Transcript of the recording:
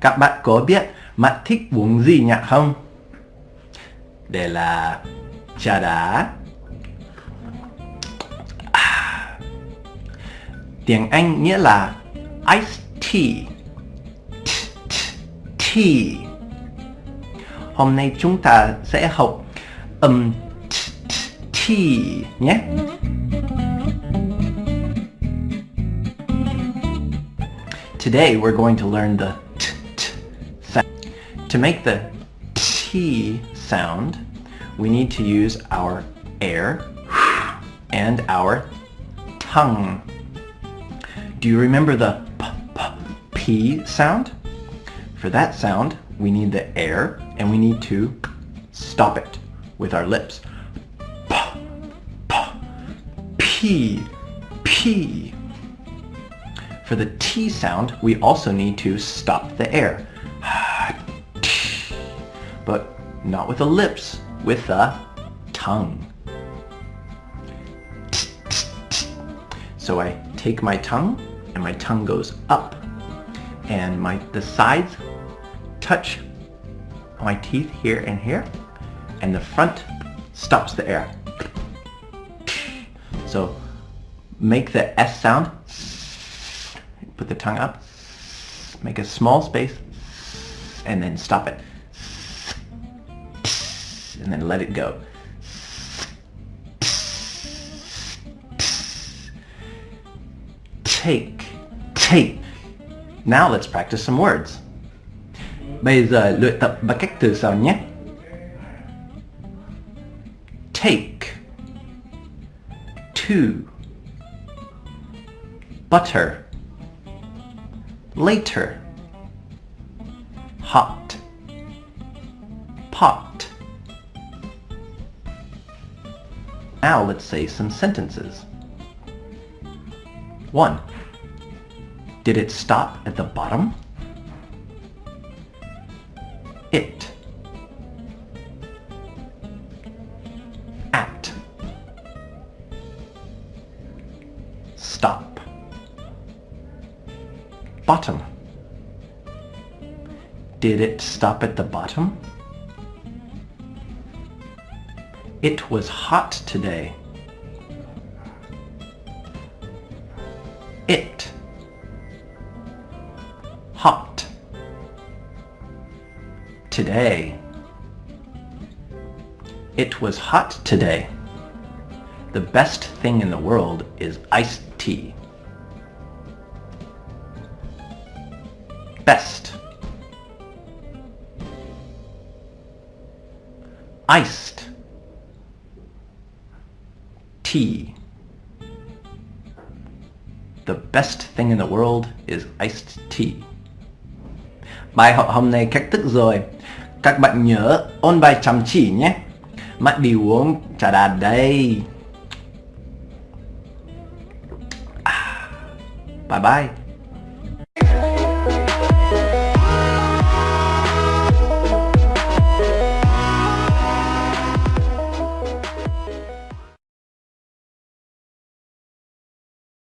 Các bạn có biết bạn thích uống gì nhạc không? Để là trà đá à. Tiếng Anh nghĩa là ice tea Tea Hôm nay chúng ta sẽ học âm tea nhé Today we're going to learn the t, t sound. To make the T sound, we need to use our air and our tongue. Do you remember the p, p, p sound? For that sound, we need the air and we need to stop it with our lips. P, p, p, p. For the T sound, we also need to stop the air. But not with the lips, with the tongue. So I take my tongue and my tongue goes up and my the sides touch my teeth here and here and the front stops the air. So make the S sound put the tongue up, make a small space, and then stop it. And then let it go. Take, take. Now let's practice some words. Bây. Take. Two. Butter later. Hot. Pot. Now let's say some sentences. 1 did it stop at the bottom? It. At. Stop bottom. Did it stop at the bottom? It was hot today. It. Hot. Today. It was hot today. The best thing in the world is iced tea. Best. Iced tea. The best thing in the world is iced tea. Bài học hôm nay kết thúc rồi. Các bạn nhớ ôn bài chăm chỉ nhé. Mắt đi uống trà đá đây. À, bye bye.